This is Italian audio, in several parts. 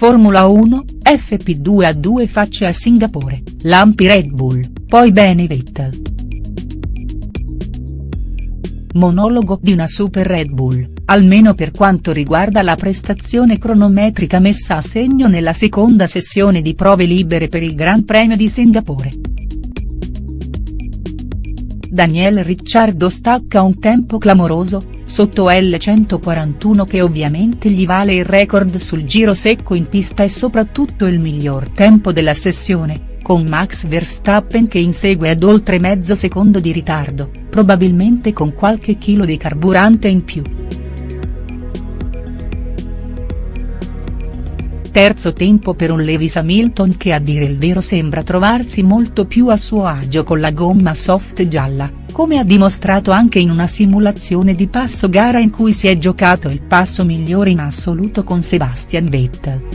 Formula 1, FP2 a due facce a Singapore, lampi Red Bull, poi bene Vettel. Monologo di una super Red Bull, almeno per quanto riguarda la prestazione cronometrica messa a segno nella seconda sessione di prove libere per il Gran Premio di Singapore. Daniel Ricciardo stacca un tempo clamoroso, sotto L141 che ovviamente gli vale il record sul giro secco in pista e soprattutto il miglior tempo della sessione, con Max Verstappen che insegue ad oltre mezzo secondo di ritardo, probabilmente con qualche chilo di carburante in più. Terzo tempo per un Lewis Hamilton che a dire il vero sembra trovarsi molto più a suo agio con la gomma soft gialla, come ha dimostrato anche in una simulazione di passo gara in cui si è giocato il passo migliore in assoluto con Sebastian Vettel.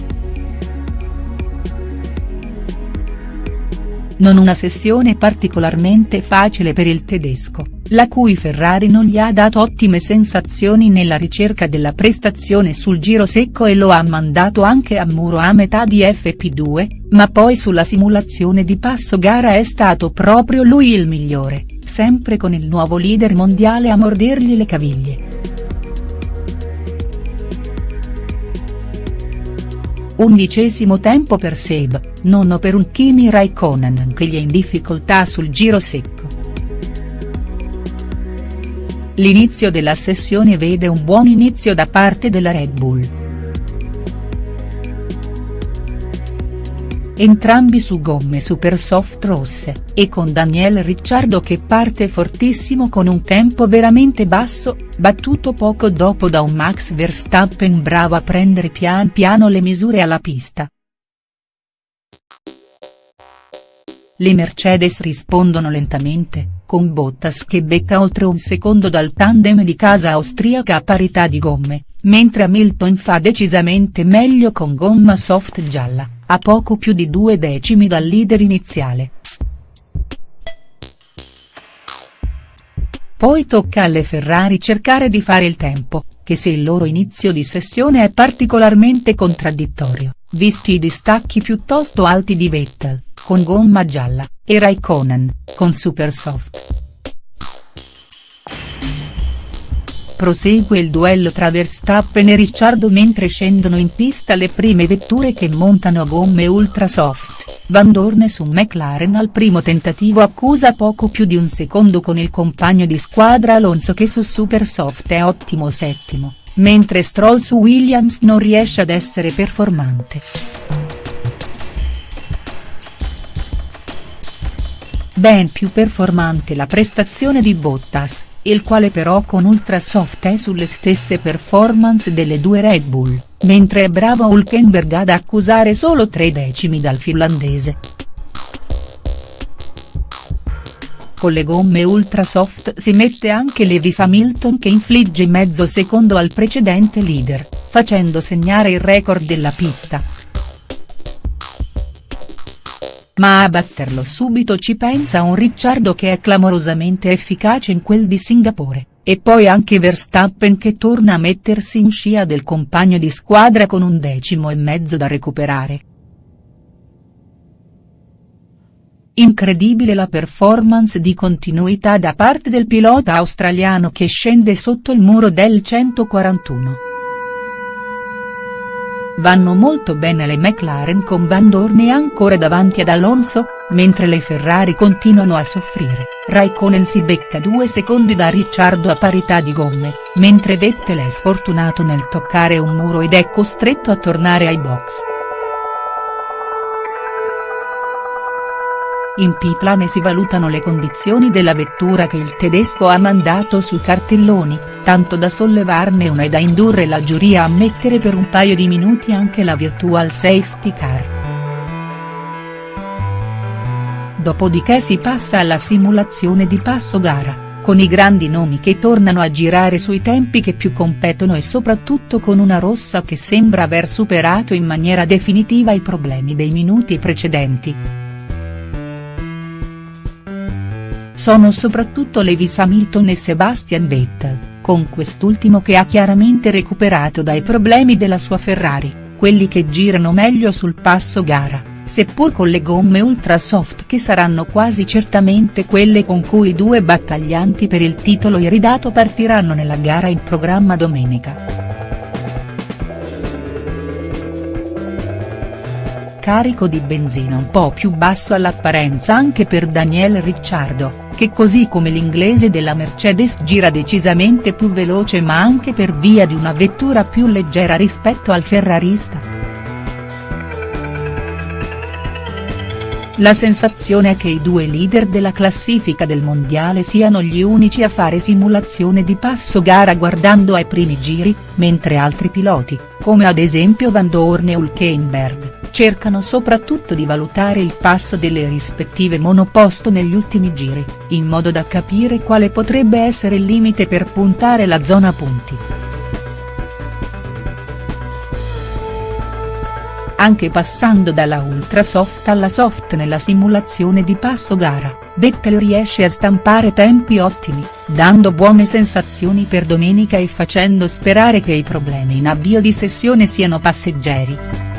Non una sessione particolarmente facile per il tedesco la cui Ferrari non gli ha dato ottime sensazioni nella ricerca della prestazione sul giro secco e lo ha mandato anche a muro a metà di FP2, ma poi sulla simulazione di passo gara è stato proprio lui il migliore, sempre con il nuovo leader mondiale a mordergli le caviglie. Undicesimo tempo per Seb, nono per un Kimi Raikkonen che gli è in difficoltà sul giro secco. L'inizio della sessione vede un buon inizio da parte della Red Bull. Entrambi su gomme super soft rosse, e con Daniel Ricciardo che parte fortissimo con un tempo veramente basso, battuto poco dopo da un Max Verstappen bravo a prendere pian piano le misure alla pista. Le Mercedes rispondono lentamente, con Bottas che becca oltre un secondo dal tandem di casa austriaca a parità di gomme, mentre Hamilton fa decisamente meglio con gomma soft gialla, a poco più di due decimi dal leader iniziale. Poi tocca alle Ferrari cercare di fare il tempo, che se il loro inizio di sessione è particolarmente contraddittorio, visti i distacchi piuttosto alti di Vettel, con gomma gialla, e Raikkonen, con super soft. Prosegue il duello tra Verstappen e Ricciardo mentre scendono in pista le prime vetture che montano gomme ultra soft, Van Dorn su McLaren al primo tentativo accusa poco più di un secondo con il compagno di squadra Alonso che su super soft è ottimo settimo, mentre Stroll su Williams non riesce ad essere performante. Ben più performante la prestazione di Bottas, il quale però con Ultrasoft è sulle stesse performance delle due Red Bull, mentre è bravo Hulkenberg ad accusare solo tre decimi dal finlandese. Con le gomme Ultrasoft si mette anche Lewis Hamilton che infligge mezzo secondo al precedente leader, facendo segnare il record della pista. Ma a batterlo subito ci pensa un Ricciardo che è clamorosamente efficace in quel di Singapore, e poi anche Verstappen che torna a mettersi in scia del compagno di squadra con un decimo e mezzo da recuperare. Incredibile la performance di continuità da parte del pilota australiano che scende sotto il muro del 141. Vanno molto bene le McLaren con Van Dorn ancora davanti ad Alonso, mentre le Ferrari continuano a soffrire, Raikkonen si becca due secondi da Ricciardo a parità di gomme, mentre Vettel è sfortunato nel toccare un muro ed è costretto a tornare ai box. In pitlane si valutano le condizioni della vettura che il tedesco ha mandato su cartelloni, tanto da sollevarne una e da indurre la giuria a mettere per un paio di minuti anche la virtual safety car. Dopodiché si passa alla simulazione di passo gara, con i grandi nomi che tornano a girare sui tempi che più competono e soprattutto con una rossa che sembra aver superato in maniera definitiva i problemi dei minuti precedenti. Sono soprattutto Lewis Hamilton e Sebastian Vettel, con quest'ultimo che ha chiaramente recuperato dai problemi della sua Ferrari, quelli che girano meglio sul passo gara, seppur con le gomme ultra soft che saranno quasi certamente quelle con cui i due battaglianti per il titolo iridato partiranno nella gara in programma domenica. carico di benzina un po' più basso all'apparenza anche per Daniel Ricciardo, che così come l'inglese della Mercedes gira decisamente più veloce ma anche per via di una vettura più leggera rispetto al ferrarista. La sensazione è che i due leader della classifica del mondiale siano gli unici a fare simulazione di passo gara guardando ai primi giri, mentre altri piloti, come ad esempio Van Dorn e Hülkenberg, cercano soprattutto di valutare il passo delle rispettive monoposto negli ultimi giri, in modo da capire quale potrebbe essere il limite per puntare la zona punti. Anche passando dalla ultra soft alla soft nella simulazione di passo gara, Vettel riesce a stampare tempi ottimi, dando buone sensazioni per domenica e facendo sperare che i problemi in avvio di sessione siano passeggeri.